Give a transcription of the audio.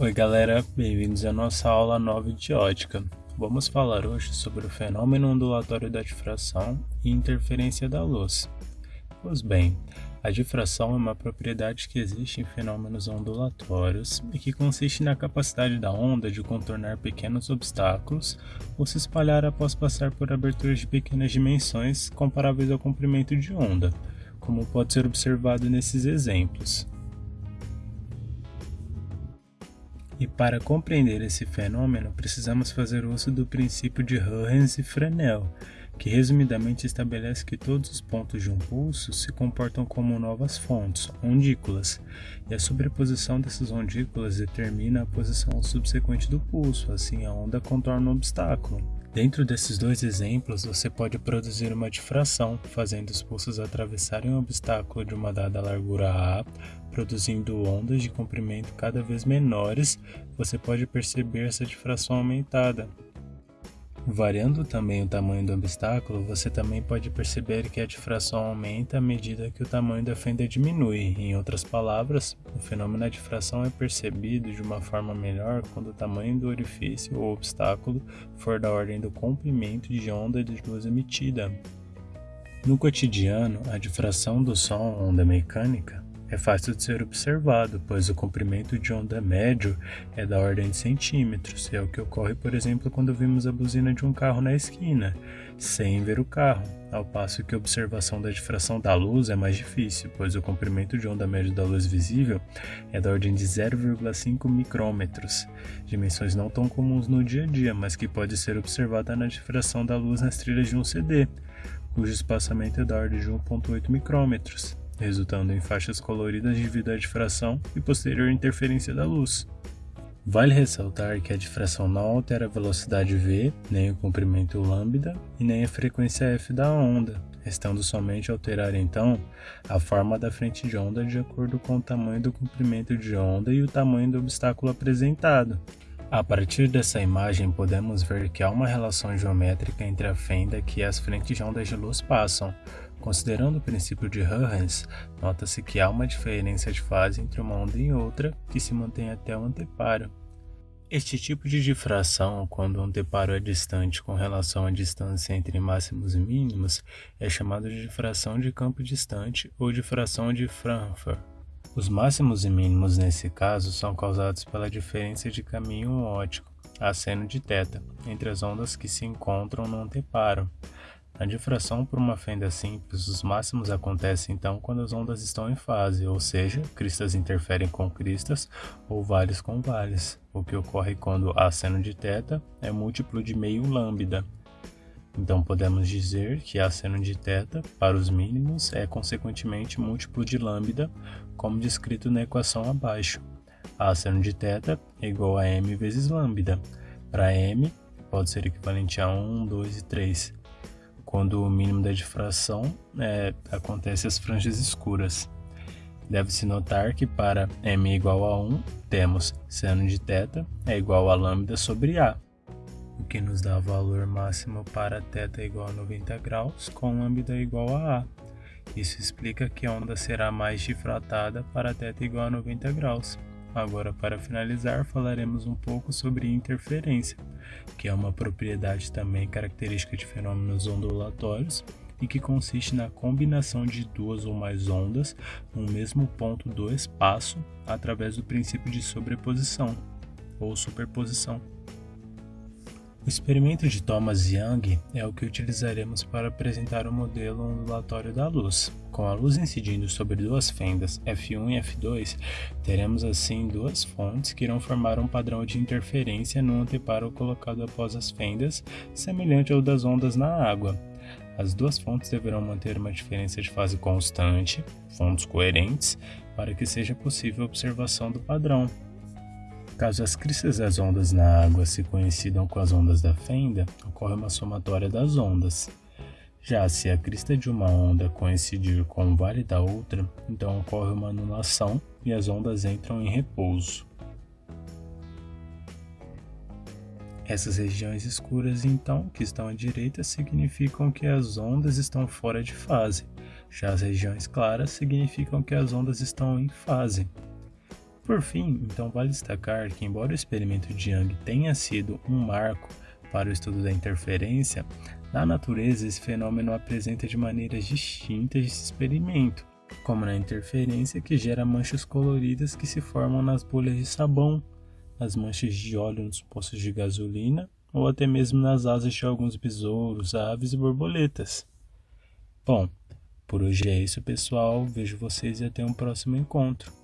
Oi galera, bem-vindos à nossa aula 9 de ótica. Vamos falar hoje sobre o fenômeno ondulatório da difração e interferência da luz. Pois bem, a difração é uma propriedade que existe em fenômenos ondulatórios e que consiste na capacidade da onda de contornar pequenos obstáculos ou se espalhar após passar por aberturas de pequenas dimensões comparáveis ao comprimento de onda, como pode ser observado nesses exemplos. E para compreender esse fenômeno, precisamos fazer uso do princípio de Huygens e Fresnel, que resumidamente estabelece que todos os pontos de um pulso se comportam como novas fontes, ondículas, e a sobreposição dessas ondículas determina a posição subsequente do pulso, assim a onda contorna o obstáculo. Dentro desses dois exemplos, você pode produzir uma difração, fazendo os pulsos atravessarem um obstáculo de uma dada largura A, produzindo ondas de comprimento cada vez menores, você pode perceber essa difração aumentada. Variando também o tamanho do obstáculo, você também pode perceber que a difração aumenta à medida que o tamanho da fenda diminui. Em outras palavras, o fenômeno da difração é percebido de uma forma melhor quando o tamanho do orifício ou obstáculo for da ordem do comprimento de onda de luz emitida. No cotidiano, a difração do som, onda mecânica, é fácil de ser observado, pois o comprimento de onda médio é da ordem de centímetros, é o que ocorre, por exemplo, quando vimos a buzina de um carro na esquina, sem ver o carro, ao passo que a observação da difração da luz é mais difícil, pois o comprimento de onda médio da luz visível é da ordem de 0,5 micrômetros, dimensões não tão comuns no dia a dia, mas que pode ser observada na difração da luz nas trilhas de um CD, cujo espaçamento é da ordem de 1,8 micrômetros resultando em faixas coloridas devido à difração e posterior interferência da luz. Vale ressaltar que a difração não altera a velocidade v, nem o comprimento lambda e nem a frequência f da onda, restando somente alterar então a forma da frente de onda de acordo com o tamanho do comprimento de onda e o tamanho do obstáculo apresentado. A partir dessa imagem podemos ver que há uma relação geométrica entre a fenda que as frentes de ondas de luz passam, Considerando o princípio de Huygens, nota-se que há uma diferença de fase entre uma onda e outra que se mantém até o anteparo. Este tipo de difração, quando o anteparo é distante com relação à distância entre máximos e mínimos, é chamado de difração de campo distante ou difração de Fraunhofer. Os máximos e mínimos nesse caso são causados pela diferença de caminho óptico, aceno de θ, entre as ondas que se encontram no anteparo. Na difração por uma fenda simples, os máximos acontecem então quando as ondas estão em fase, ou seja, cristas interferem com cristas ou vales com vales, o que ocorre quando a seno de θ é múltiplo de meio lambda. Então podemos dizer que a seno de θ para os mínimos é consequentemente múltiplo de lambda, como descrito na equação abaixo. A seno de θ é igual a m vezes lambda. Para m, pode ser equivalente a 1, 2 e 3 quando o mínimo da difração é, acontece as franjas escuras. Deve-se notar que para m igual a 1, temos seno de θ é igual a lambda sobre a, o que nos dá valor máximo para θ igual a 90 graus com lambda igual a a. Isso explica que a onda será mais difratada para θ igual a 90 graus. Agora, para finalizar, falaremos um pouco sobre interferência, que é uma propriedade também característica de fenômenos ondulatórios e que consiste na combinação de duas ou mais ondas no mesmo ponto do espaço através do princípio de sobreposição ou superposição. O experimento de Thomas Young é o que utilizaremos para apresentar o modelo ondulatório da luz. Com a luz incidindo sobre duas fendas F1 e F2, teremos assim duas fontes que irão formar um padrão de interferência no anteparo colocado após as fendas, semelhante ao das ondas na água. As duas fontes deverão manter uma diferença de fase constante, fontes coerentes, para que seja possível a observação do padrão. Caso as cristas das ondas na água se coincidam com as ondas da fenda, ocorre uma somatória das ondas. Já se a crista de uma onda coincidir com o vale da outra, então ocorre uma anulação e as ondas entram em repouso. Essas regiões escuras, então, que estão à direita, significam que as ondas estão fora de fase. Já as regiões claras significam que as ondas estão em fase. Por fim, então vale destacar que, embora o experimento de Young tenha sido um marco para o estudo da interferência, na natureza esse fenômeno apresenta de maneiras distintas esse experimento, como na interferência que gera manchas coloridas que se formam nas bolhas de sabão, nas manchas de óleo nos postos de gasolina ou até mesmo nas asas de alguns besouros, aves e borboletas. Bom, por hoje é isso, pessoal. Vejo vocês e até um próximo encontro.